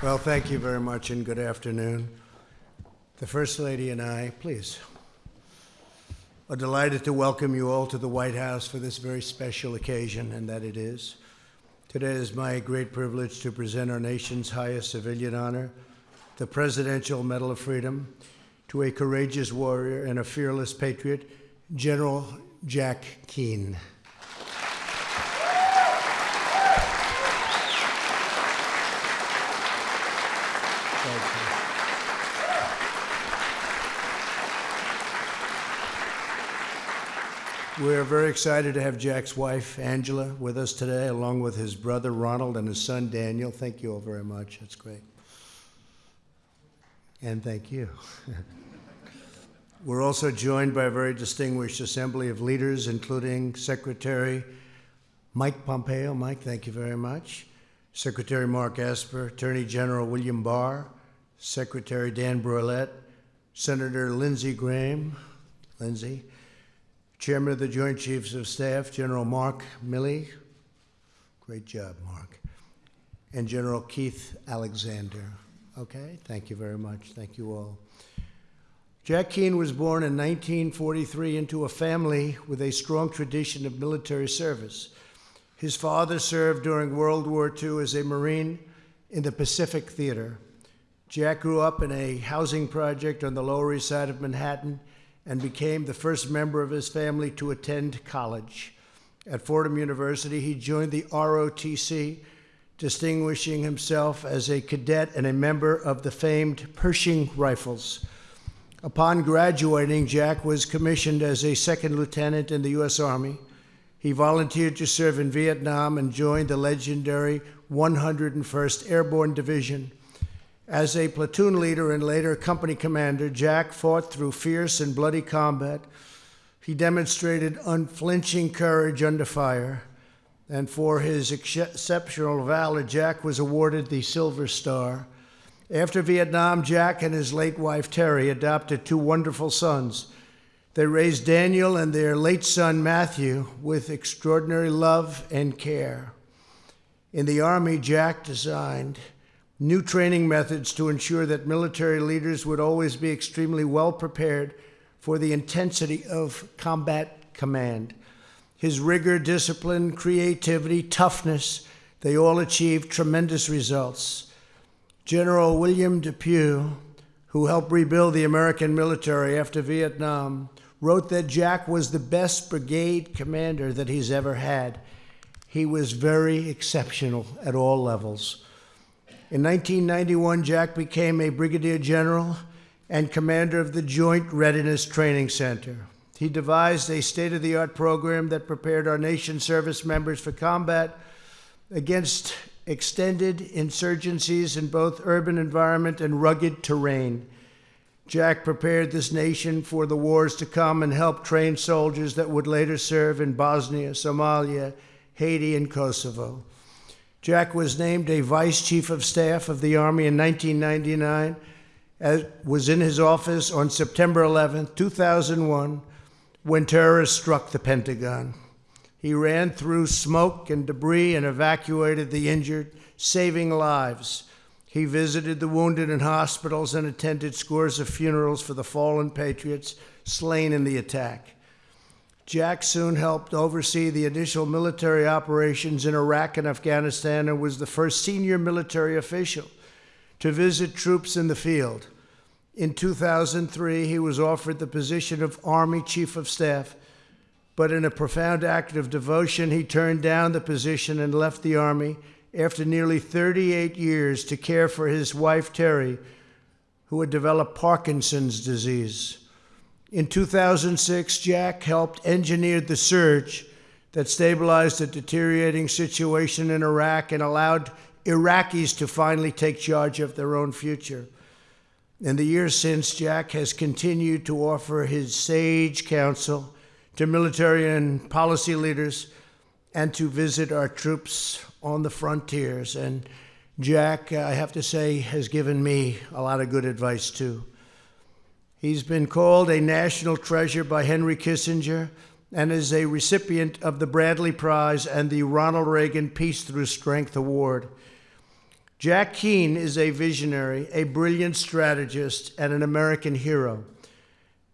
Well, thank you very much and good afternoon. The First Lady and I, please, are delighted to welcome you all to the White House for this very special occasion, and that it is. Today is my great privilege to present our nation's highest civilian honor, the Presidential Medal of Freedom, to a courageous warrior and a fearless patriot, General Jack Keane. We're very excited to have Jack's wife, Angela, with us today, along with his brother, Ronald, and his son, Daniel. Thank you all very much. That's great. And thank you. We're also joined by a very distinguished assembly of leaders, including Secretary Mike Pompeo. Mike, thank you very much. Secretary Mark Esper, Attorney General William Barr, Secretary Dan Brouillette, Senator Lindsey Graham, Lindsey, Chairman of the Joint Chiefs of Staff, General Mark Milley. Great job, Mark. And General Keith Alexander. Okay, thank you very much. Thank you all. Jack Keane was born in 1943 into a family with a strong tradition of military service. His father served during World War II as a Marine in the Pacific Theater. Jack grew up in a housing project on the Lower East Side of Manhattan and became the first member of his family to attend college. At Fordham University, he joined the ROTC, distinguishing himself as a cadet and a member of the famed Pershing Rifles. Upon graduating, Jack was commissioned as a second lieutenant in the U.S. Army. He volunteered to serve in Vietnam and joined the legendary 101st Airborne Division. As a platoon leader and later company commander, Jack fought through fierce and bloody combat. He demonstrated unflinching courage under fire, and for his exceptional valor, Jack was awarded the Silver Star. After Vietnam, Jack and his late wife Terry adopted two wonderful sons. They raised Daniel and their late son Matthew with extraordinary love and care. In the Army, Jack designed new training methods to ensure that military leaders would always be extremely well prepared for the intensity of combat command. His rigor, discipline, creativity, toughness, they all achieved tremendous results. General William DePuy, who helped rebuild the American military after Vietnam, wrote that Jack was the best brigade commander that he's ever had. He was very exceptional at all levels. In 1991, Jack became a brigadier general and commander of the Joint Readiness Training Center. He devised a state of the art program that prepared our nation's service members for combat against extended insurgencies in both urban environment and rugged terrain. Jack prepared this nation for the wars to come and helped train soldiers that would later serve in Bosnia, Somalia, Haiti, and Kosovo. Jack was named a vice chief of staff of the Army in 1999, as was in his office on September 11, 2001, when terrorists struck the Pentagon. He ran through smoke and debris and evacuated the injured, saving lives. He visited the wounded in hospitals and attended scores of funerals for the fallen patriots slain in the attack. Jack soon helped oversee the initial military operations in Iraq and Afghanistan and was the first senior military official to visit troops in the field. In 2003, he was offered the position of Army Chief of Staff, but in a profound act of devotion, he turned down the position and left the Army after nearly 38 years to care for his wife, Terry, who had developed Parkinson's disease. In 2006, Jack helped engineer the surge that stabilized a deteriorating situation in Iraq and allowed Iraqis to finally take charge of their own future. In the years since, Jack has continued to offer his sage counsel to military and policy leaders and to visit our troops on the frontiers. And Jack, I have to say, has given me a lot of good advice too. He's been called a national treasure by Henry Kissinger and is a recipient of the Bradley Prize and the Ronald Reagan Peace Through Strength Award. Jack Keane is a visionary, a brilliant strategist, and an American hero.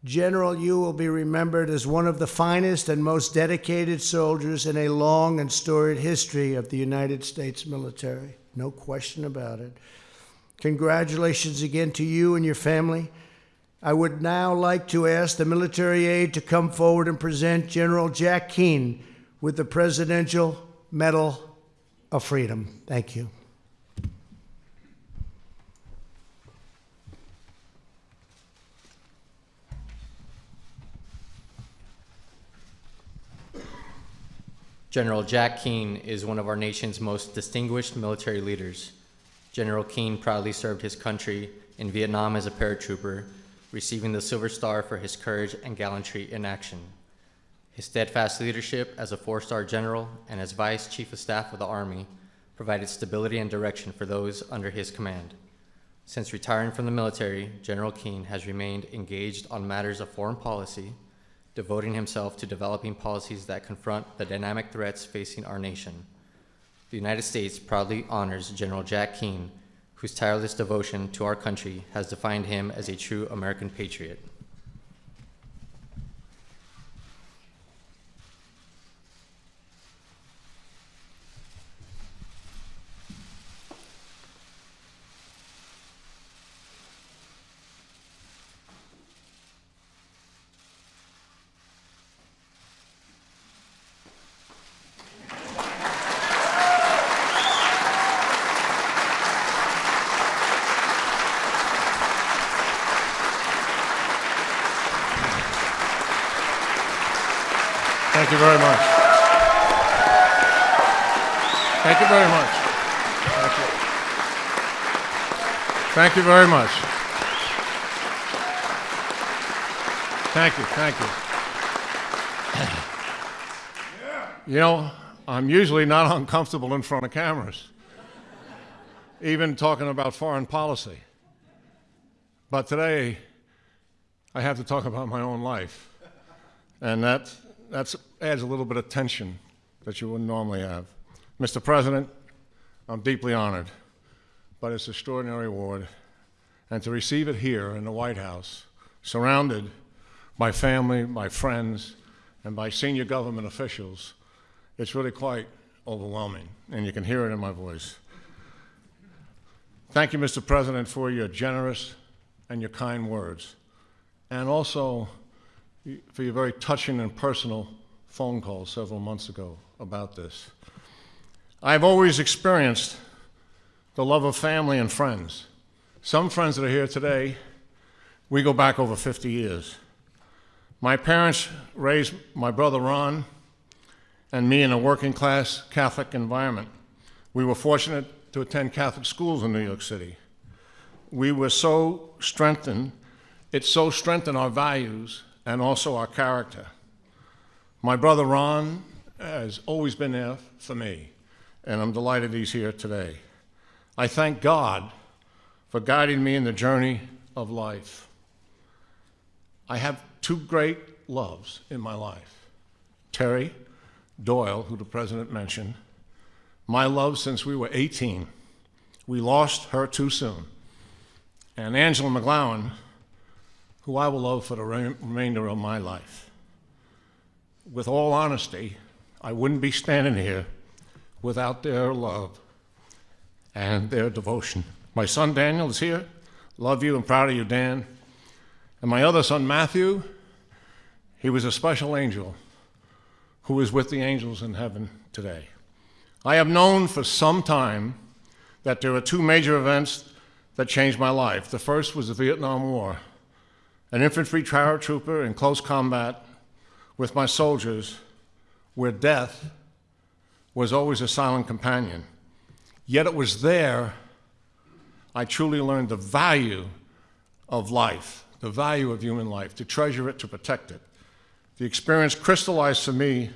General, you will be remembered as one of the finest and most dedicated soldiers in a long and storied history of the United States military. No question about it. Congratulations again to you and your family. I would now like to ask the military aide to come forward and present General Jack Keane with the Presidential Medal of Freedom. Thank you. General Jack Keane is one of our nation's most distinguished military leaders. General Keane proudly served his country in Vietnam as a paratrooper, receiving the Silver Star for his courage and gallantry in action. His steadfast leadership as a four-star general and as Vice Chief of Staff of the Army provided stability and direction for those under his command. Since retiring from the military, General Keane has remained engaged on matters of foreign policy, devoting himself to developing policies that confront the dynamic threats facing our nation. The United States proudly honors General Jack Keane, whose tireless devotion to our country has defined him as a true American patriot. Thank you very much. Thank you very much. Thank you. Thank you very much. Thank you, thank you. You know, I'm usually not uncomfortable in front of cameras, even talking about foreign policy. But today, I have to talk about my own life. And that that's, adds a little bit of tension that you wouldn't normally have. Mr. President, I'm deeply honored by this extraordinary award and to receive it here in the White House, surrounded by family, by friends, and by senior government officials, it's really quite overwhelming, and you can hear it in my voice. Thank you, Mr. President, for your generous and your kind words, and also for your very touching and personal phone call several months ago about this. I've always experienced the love of family and friends. Some friends that are here today, we go back over 50 years. My parents raised my brother Ron and me in a working class Catholic environment. We were fortunate to attend Catholic schools in New York City. We were so strengthened, it so strengthened our values and also our character. My brother Ron has always been there for me, and I'm delighted he's here today. I thank God for guiding me in the journey of life. I have two great loves in my life Terry Doyle, who the president mentioned, my love since we were 18. We lost her too soon. And Angela McGlowan, who I will love for the remainder of my life. With all honesty, I wouldn't be standing here without their love and their devotion. My son Daniel is here. Love you and proud of you, Dan. And my other son Matthew, he was a special angel who is with the angels in heaven today. I have known for some time that there are two major events that changed my life. The first was the Vietnam War an infantry paratrooper in close combat with my soldiers, where death was always a silent companion. Yet it was there I truly learned the value of life, the value of human life, to treasure it, to protect it. The experience crystallized for me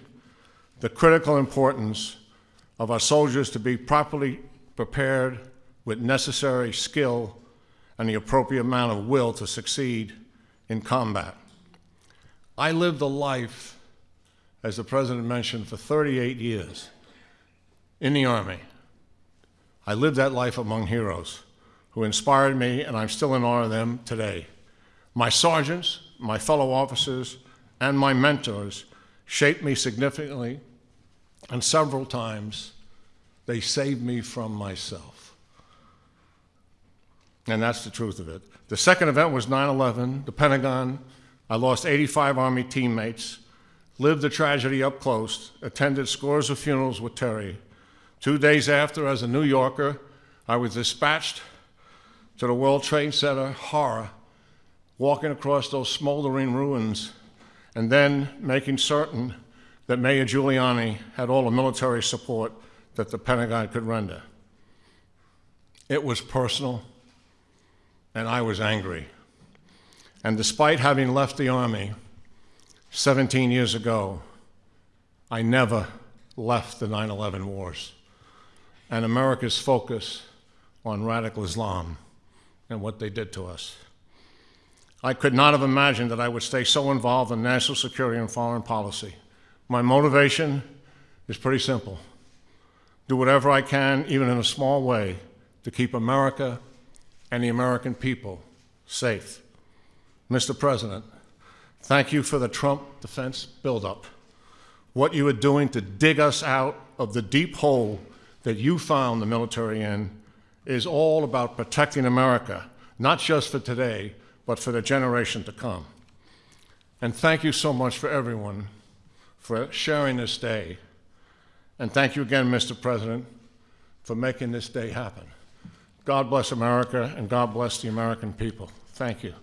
the critical importance of our soldiers to be properly prepared with necessary skill and the appropriate amount of will to succeed in combat. I lived a life, as the president mentioned, for 38 years in the Army. I lived that life among heroes who inspired me, and I'm still in awe of them today. My sergeants, my fellow officers, and my mentors shaped me significantly, and several times they saved me from myself. And that's the truth of it. The second event was 9 11, the Pentagon. I lost 85 Army teammates, lived the tragedy up close, attended scores of funerals with Terry. Two days after, as a New Yorker, I was dispatched to the World Trade Center, horror, walking across those smoldering ruins, and then making certain that Mayor Giuliani had all the military support that the Pentagon could render. It was personal, and I was angry. And despite having left the Army 17 years ago, I never left the 9 11 wars and America's focus on radical Islam and what they did to us. I could not have imagined that I would stay so involved in national security and foreign policy. My motivation is pretty simple do whatever I can, even in a small way, to keep America and the American people safe. Mr. President, thank you for the Trump defense buildup. What you are doing to dig us out of the deep hole that you found the military in is all about protecting America, not just for today, but for the generation to come. And thank you so much for everyone for sharing this day. And thank you again, Mr. President, for making this day happen. God bless America and God bless the American people. Thank you.